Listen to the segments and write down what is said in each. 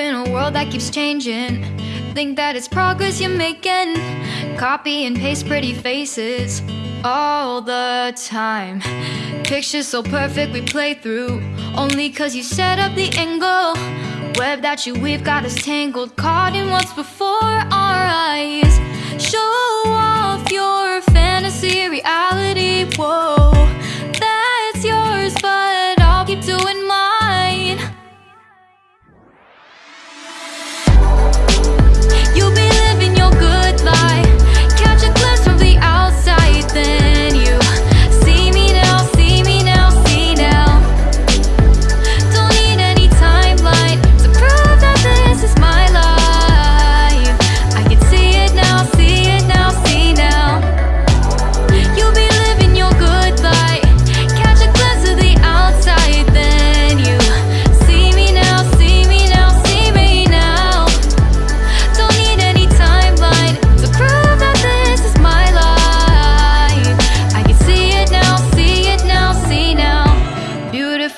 in a world that keeps changing. Think that it's progress you're making. Copy and paste pretty faces all the time. Pictures so perfect we play through. Only cause you set up the angle. Web that you weave got us tangled. Caught in what's before our eyes.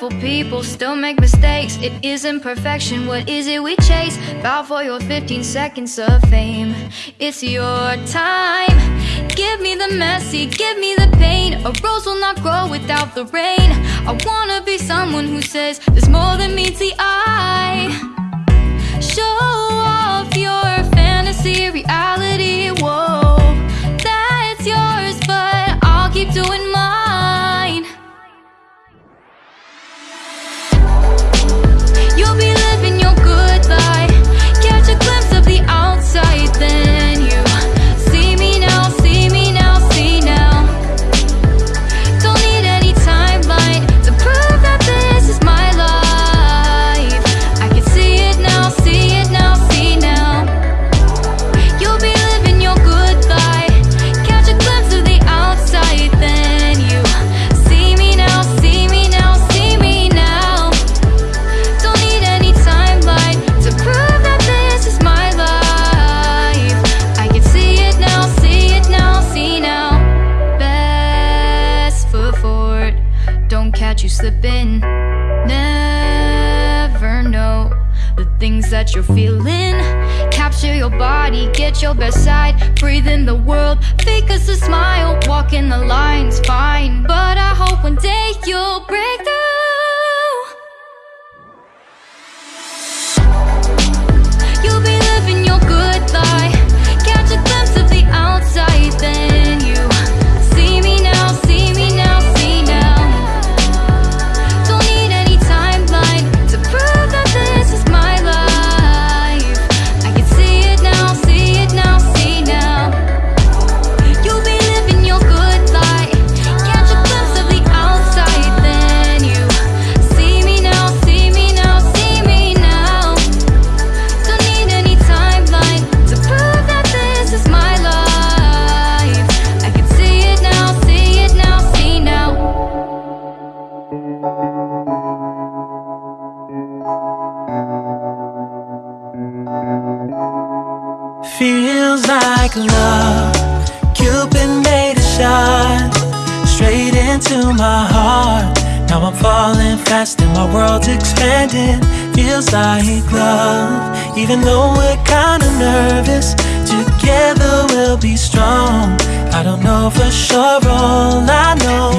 Beautiful people still make mistakes. It isn't perfection. What is it we chase? Bow for your 15 seconds of fame. It's your time. Give me the messy, give me the pain. A rose will not grow without the rain. I wanna be someone who says there's more than meets the eye. Show off your fantasy reality. Whoa, that you're feeling. Capture your body, get your best side. Breathe in the world, fake us a smile. Walk in the lines, fine. But I hope one day you'll break through. Like love. Cupid made a shot straight into my heart. Now I'm falling fast and my world's expanding. Feels like love, even though we're kinda nervous. Together we'll be strong. I don't know for sure, all I know.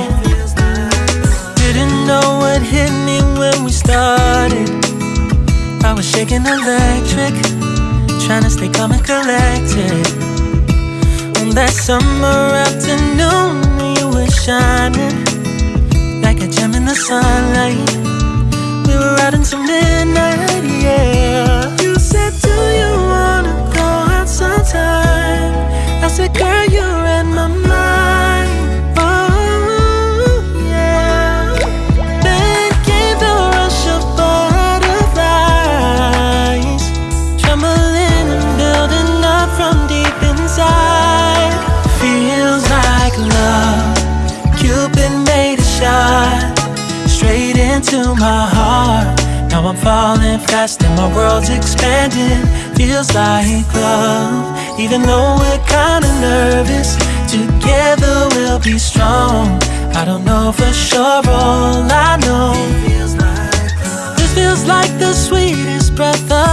Didn't know what hit me when we started. I was shaking electric, trying to stay calm and collected. On that summer afternoon, you were shining like a gem in the sunlight. We were out until midnight, yeah. My heart. Now I'm falling fast and my world's expanding. Feels like love, even though we're kinda nervous. Together we'll be strong. I don't know for sure, all I know. This feels like the sweetest breath of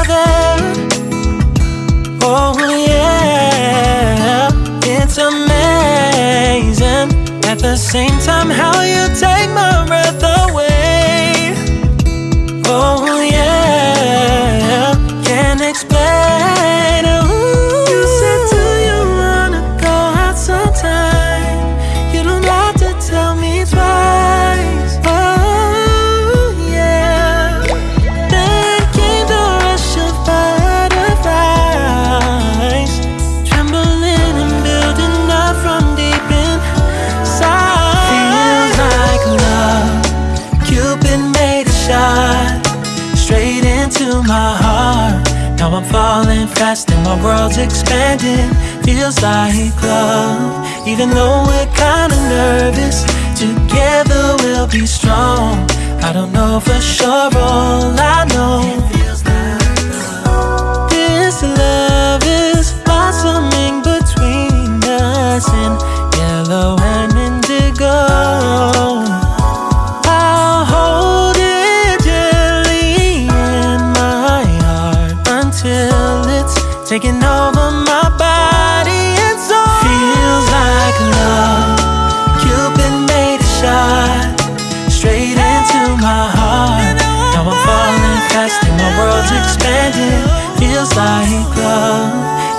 my heart. Now I'm falling fast and my world's expanding. Feels like love, even though we're kinda nervous. Together we'll be strong. I don't know for sure, all I know.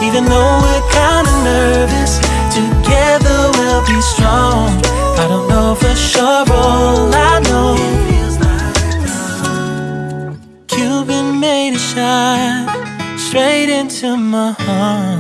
Even though we're kinda nervous. Together we'll be strong. I don't know for sure, all I know. Cupid made a shot straight into my heart.